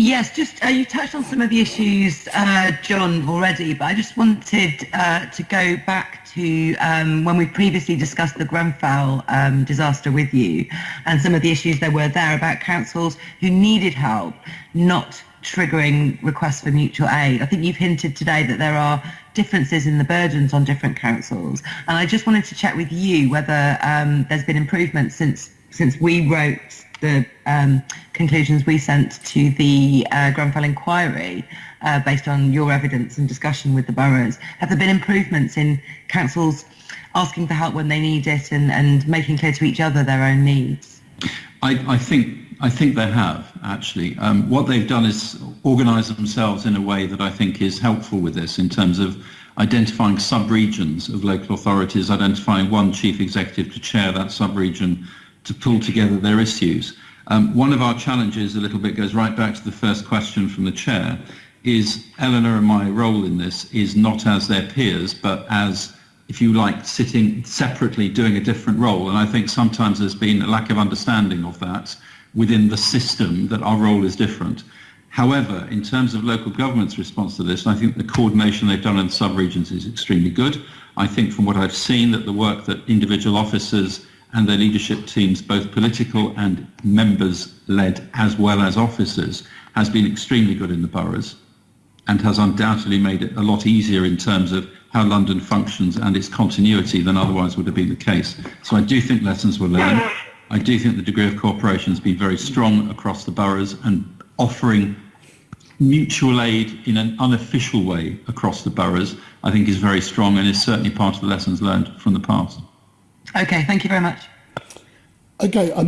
Yes, just uh, you touched on some of the issues, uh, John, already, but I just wanted uh, to go back to um, when we previously discussed the Grenfell um, disaster with you and some of the issues there were there about councils who needed help not triggering requests for mutual aid. I think you've hinted today that there are differences in the burdens on different councils, and I just wanted to check with you whether um, there's been improvement since since we wrote the um, conclusions we sent to the uh, Grenfell inquiry uh, based on your evidence and discussion with the boroughs. Have there been improvements in councils asking for help when they need it and, and making clear to each other their own needs? I, I think I think they have actually. Um, what they've done is organise themselves in a way that I think is helpful with this in terms of identifying sub-regions of local authorities, identifying one chief executive to chair that sub-region to pull together their issues. Um, one of our challenges a little bit goes right back to the first question from the chair, is Eleanor and my role in this is not as their peers, but as, if you like, sitting separately doing a different role. And I think sometimes there's been a lack of understanding of that within the system that our role is different. However, in terms of local government's response to this, I think the coordination they've done in sub-regions is extremely good. I think from what I've seen that the work that individual officers and their leadership teams, both political and members-led as well as officers, has been extremely good in the boroughs and has undoubtedly made it a lot easier in terms of how London functions and its continuity than otherwise would have been the case. So I do think lessons were learned. I do think the degree of cooperation has been very strong across the boroughs and offering mutual aid in an unofficial way across the boroughs, I think is very strong and is certainly part of the lessons learned from the past. Okay, thank you very much. Okay. I'm